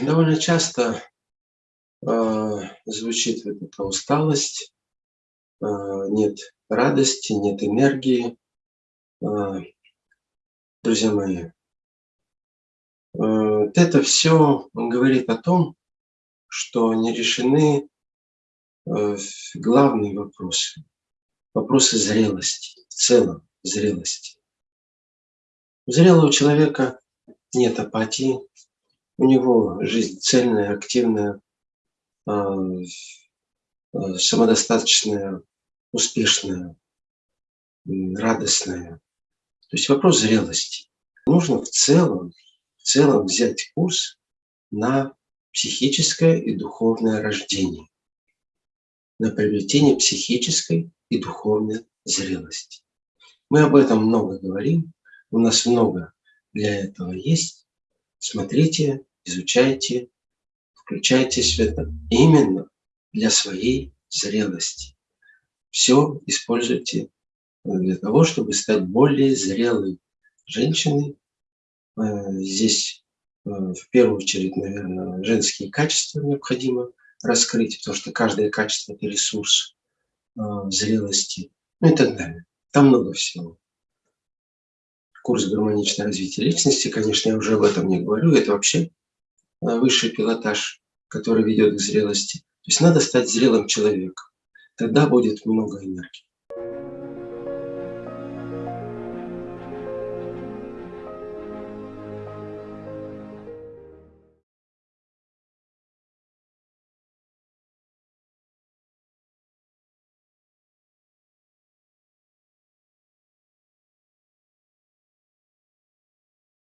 довольно часто э, звучит вот эта усталость, э, нет радости, нет энергии. Э, друзья мои, э, это все говорит о том, что не решены э, главные вопросы, вопросы зрелости, в целом зрелости. У зрелого человека нет апатии, у него жизнь цельная, активная, а, а, самодостаточная, успешная, радостная. То есть вопрос зрелости. Нужно в целом, в целом взять курс на психическое и духовное рождение, на приобретение психической и духовной зрелости. Мы об этом много говорим, у нас много для этого есть. Смотрите, изучайте, включайтесь в именно для своей зрелости. Все используйте для того, чтобы стать более зрелой женщиной. Э, здесь э, в первую очередь, наверное, женские качества необходимо раскрыть, потому что каждое качество – это ресурс э, зрелости, ну и так далее. Там много всего курс гармоничное развитие личности, конечно, я уже об этом не говорю, это вообще э, высший пилотаж, который ведет к зрелости. То есть надо стать зрелым человеком, тогда будет много энергии.